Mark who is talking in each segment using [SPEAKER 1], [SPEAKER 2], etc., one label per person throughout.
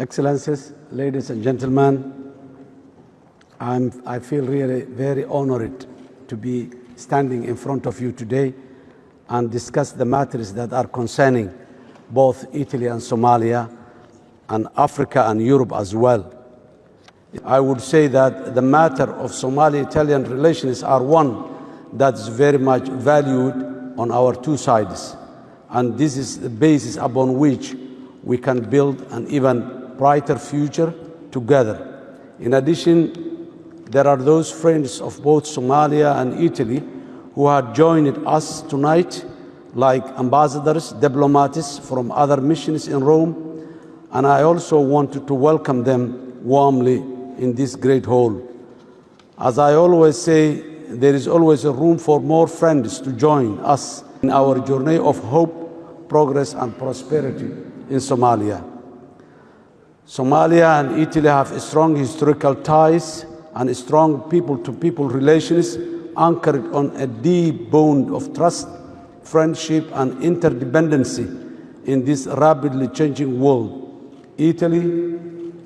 [SPEAKER 1] Excellencies, ladies and gentlemen, I'm, I feel really very honored to be standing in front of you today and discuss the matters that are concerning both Italy and Somalia and Africa and Europe as well. I would say that the matter of Somali-Italian relations are one that is very much valued on our two sides. And this is the basis upon which we can build an even brighter future together. In addition, there are those friends of both Somalia and Italy who have joined us tonight, like ambassadors, diplomats from other missions in Rome, and I also wanted to welcome them warmly in this great hall. As I always say, there is always a room for more friends to join us in our journey of hope, progress, and prosperity in Somalia. Somalia and Italy have strong historical ties and strong people to people relations anchored on a deep bond of trust, friendship, and interdependency in this rapidly changing world. Italy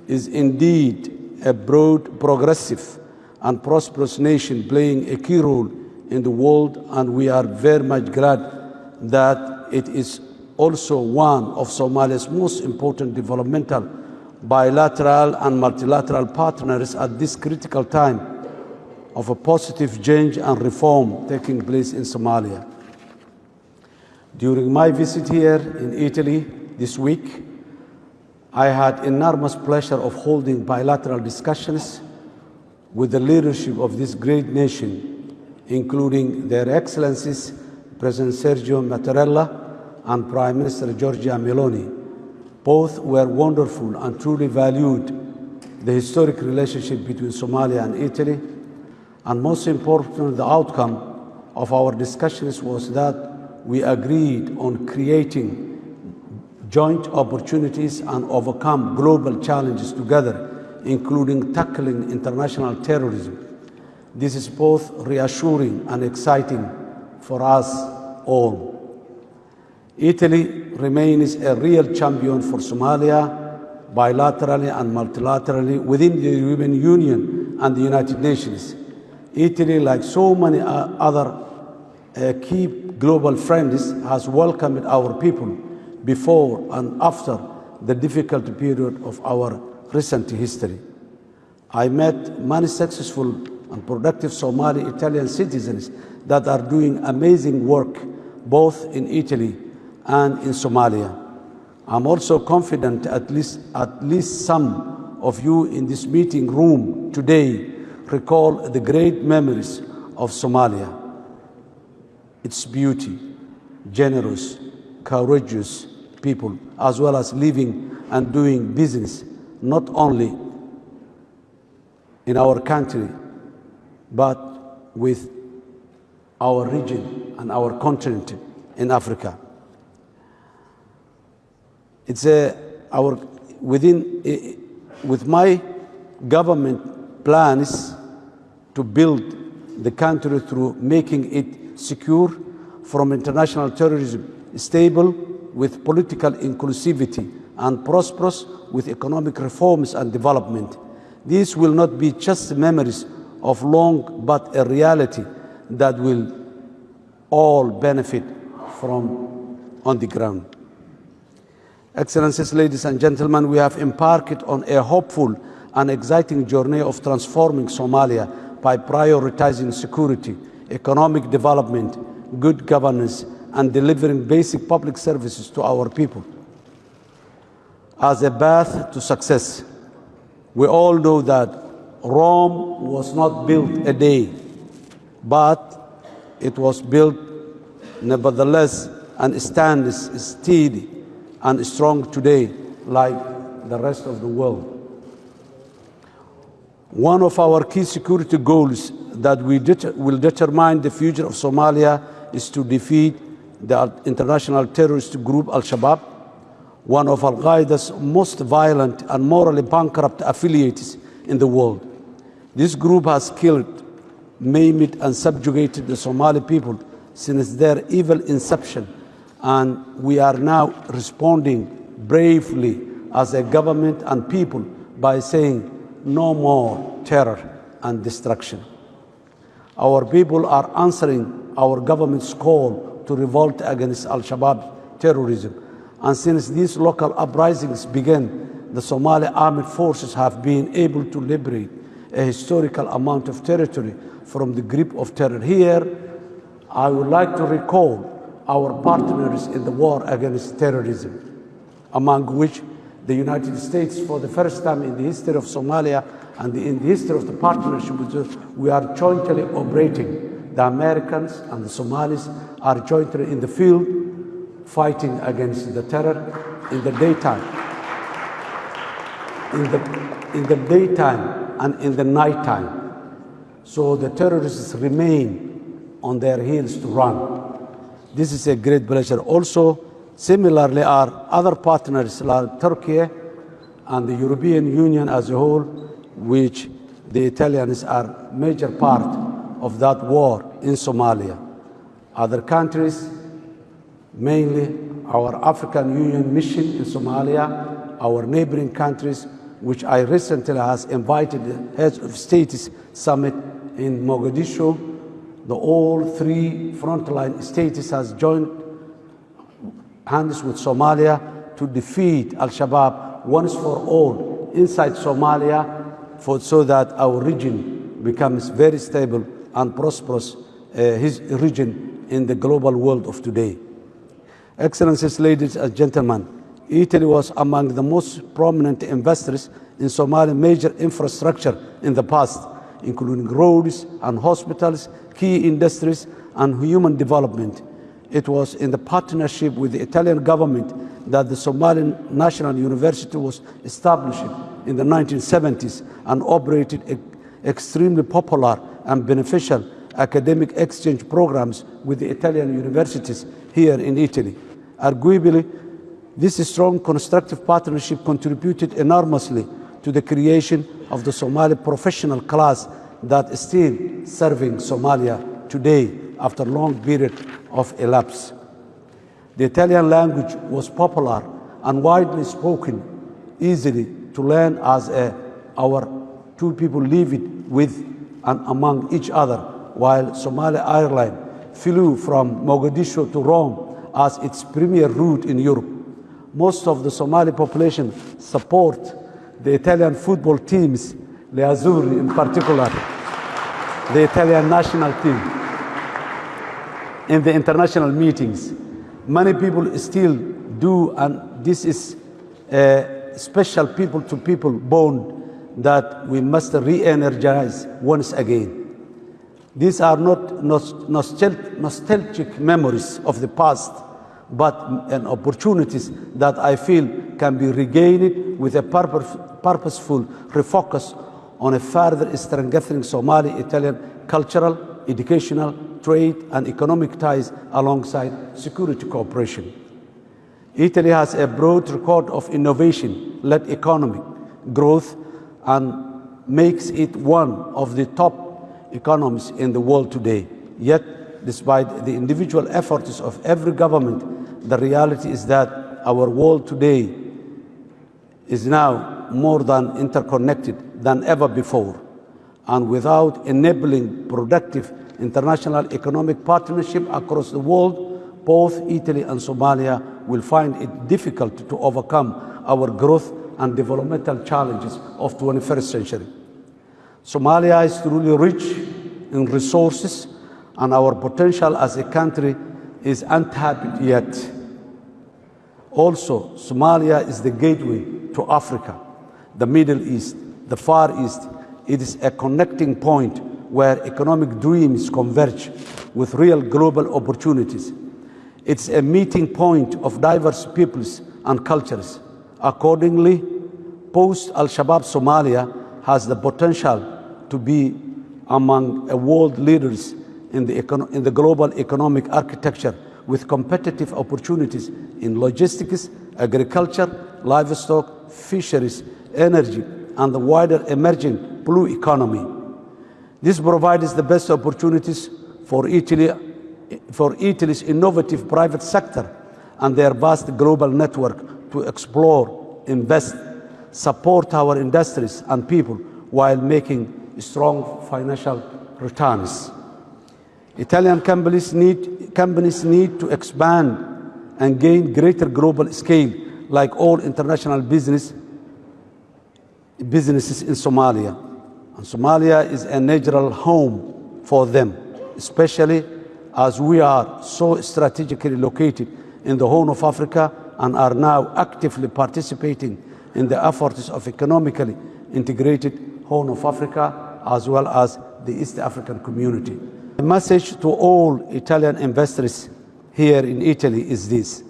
[SPEAKER 1] is indeed a broad, progressive, and prosperous nation playing a key role in the world, and we are very much glad that it is also one of Somalia's most important developmental, bilateral, and multilateral partners at this critical time of a positive change and reform taking place in Somalia. During my visit here in Italy this week, I had enormous pleasure of holding bilateral discussions with the leadership of this great nation, including their excellencies President Sergio Mattarella and Prime Minister Giorgia Meloni. Both were wonderful and truly valued the historic relationship between Somalia and Italy. And most important, the outcome of our discussions was that we agreed on creating joint opportunities and overcome global challenges together, including tackling international terrorism. This is both reassuring and exciting for us all. Italy remains a real champion for Somalia bilaterally and multilaterally within the European Union and the United Nations. Italy, like so many other uh, key global friends, has welcomed our people before and after the difficult period of our recent history. I met many successful and productive Somali Italian citizens that are doing amazing work both in Italy and in Somalia. I'm also confident at least, at least some of you in this meeting room today recall the great memories of Somalia. Its beauty, generous, courageous people, as well as living and doing business, not only in our country, but with our region and our continent in Africa. It's a, our, within, eh, eh, with my government plans to build the country through making it secure from international terrorism, stable with political inclusivity, and prosperous with economic reforms and development. These will not be just memories of long, but a reality that will all benefit from on the ground. Excellencies, ladies and gentlemen, we have embarked on a hopeful and exciting journey of transforming Somalia by prioritizing security, economic development, good governance, and delivering basic public services to our people. As a path to success, we all know that Rome was not built a day, but it was built nevertheless and stands steady and strong today like the rest of the world. One of our key security goals that we will determine the future of Somalia is to defeat the international terrorist group Al-Shabaab, one of Al-Qaeda's most violent and morally bankrupt affiliates in the world. This group has killed, maimed and subjugated the Somali people since their evil inception and we are now responding bravely as a government and people by saying no more terror and destruction. Our people are answering our government's call to revolt against Al Shabaab terrorism. And since these local uprisings began, the Somali armed forces have been able to liberate a historical amount of territory from the grip of terror. Here, I would like to recall our partners in the war against terrorism, among which the United States, for the first time in the history of Somalia and in the history of the partnership, we are jointly operating. The Americans and the Somalis are jointly in the field fighting against the terror in the daytime. In the, in the daytime and in the nighttime. So the terrorists remain on their heels to run. This is a great pleasure. Also, similarly, our other partners like Turkey and the European Union as a whole, which the Italians are major part of that war in Somalia. Other countries, mainly our African Union mission in Somalia, our neighboring countries, which I recently has invited the heads of states summit in Mogadishu. The all three frontline states has joined hands with Somalia to defeat Al-Shabaab once for all inside Somalia for, so that our region becomes very stable and prosperous, uh, his region in the global world of today. Excellencies, ladies and gentlemen, Italy was among the most prominent investors in Somali major infrastructure in the past, including roads and hospitals, key industries, and human development. It was in the partnership with the Italian government that the Somalian National University was established in the 1970s and operated extremely popular and beneficial academic exchange programs with the Italian universities here in Italy. Arguably, this strong constructive partnership contributed enormously to the creation of the Somali professional class that is still serving Somalia today after a long period of elapse. The Italian language was popular and widely spoken, easily to learn as a, our two people lived with and among each other, while Somali Airline flew from Mogadishu to Rome as its premier route in Europe. Most of the Somali population support the Italian football teams, the Azzurri in particular, the Italian national team. In the international meetings, many people still do, and this is a special people to people bond that we must re-energize once again. These are not nostalgic memories of the past, but an opportunities that I feel can be regained with a purposeful refocus on a further strengthening Somali-Italian cultural, educational, trade and economic ties alongside security cooperation. Italy has a broad record of innovation-led economic growth and makes it one of the top economies in the world today. Yet, despite the individual efforts of every government, the reality is that our world today is now more than interconnected than ever before. And without enabling productive international economic partnership across the world, both Italy and Somalia will find it difficult to overcome our growth and developmental challenges of 21st century. Somalia is truly rich in resources and our potential as a country is untapped yet. Also, Somalia is the gateway to Africa, the Middle East, the Far East. It is a connecting point where economic dreams converge with real global opportunities. It's a meeting point of diverse peoples and cultures. Accordingly, post-Al-Shabaab Somalia has the potential to be among world leaders in the, in the global economic architecture with competitive opportunities in logistics, agriculture, livestock, fisheries, energy, and the wider emerging blue economy. This provides the best opportunities for, Italy, for Italy's innovative private sector and their vast global network to explore invest, support our industries and people while making strong financial returns. Italian companies need, companies need to expand and gain greater global scale like all international business, businesses in Somalia. And Somalia is a natural home for them, especially as we are so strategically located in the Horn of Africa and are now actively participating in the efforts of economically integrated Horn of Africa as well as the East African community. The message to all Italian investors here in Italy is this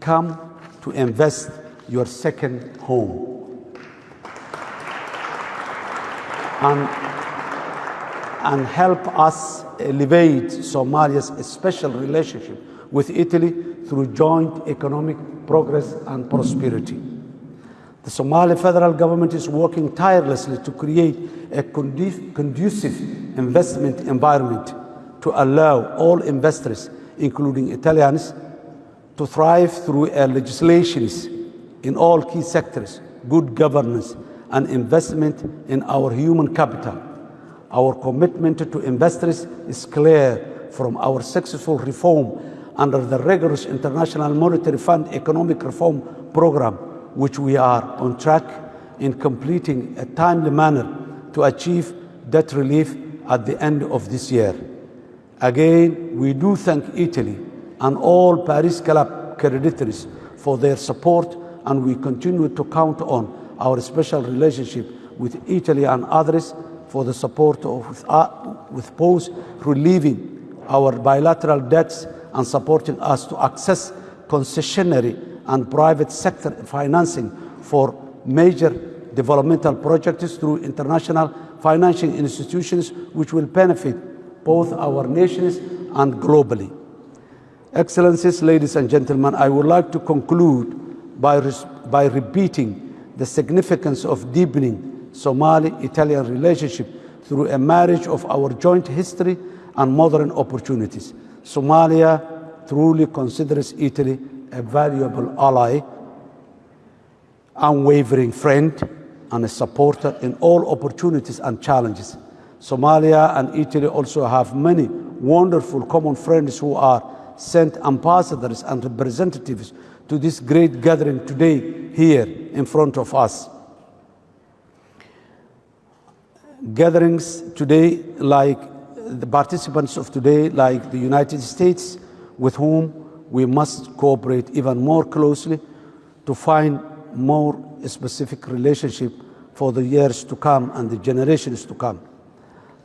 [SPEAKER 1] come to invest your second home. And, and help us elevate Somalia's special relationship with Italy through joint economic progress and prosperity. The Somali federal government is working tirelessly to create a conducive investment environment to allow all investors, including Italians, to thrive through legislations in all key sectors, good governance, and investment in our human capital. Our commitment to investors is clear from our successful reform under the rigorous International Monetary Fund Economic Reform Program, which we are on track in completing a timely manner to achieve debt relief at the end of this year. Again, we do thank Italy and all Paris Club creditors for their support, and we continue to count on our special relationship with Italy and others for the support of uh, with both relieving our bilateral debts and supporting us to access concessionary and private sector financing for major developmental projects through international financing institutions which will benefit both our nations and globally. Excellencies, ladies and gentlemen, I would like to conclude by, by repeating the significance of deepening Somali-Italian relationship through a marriage of our joint history and modern opportunities. Somalia truly considers Italy a valuable ally, unwavering friend, and a supporter in all opportunities and challenges. Somalia and Italy also have many wonderful common friends who are sent ambassadors and representatives to this great gathering today here in front of us. Gatherings today, like the participants of today, like the United States, with whom we must cooperate even more closely to find more specific relationship for the years to come and the generations to come.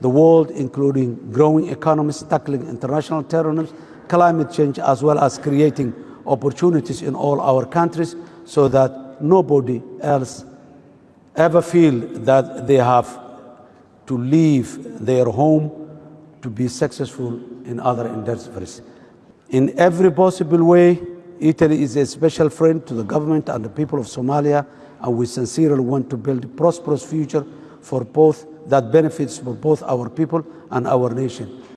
[SPEAKER 1] The world, including growing economies, tackling international terrorism, climate change, as well as creating opportunities in all our countries so that nobody else ever feel that they have to leave their home to be successful in other endeavors. In every possible way, Italy is a special friend to the government and the people of Somalia, and we sincerely want to build a prosperous future for both that benefits for both our people and our nation.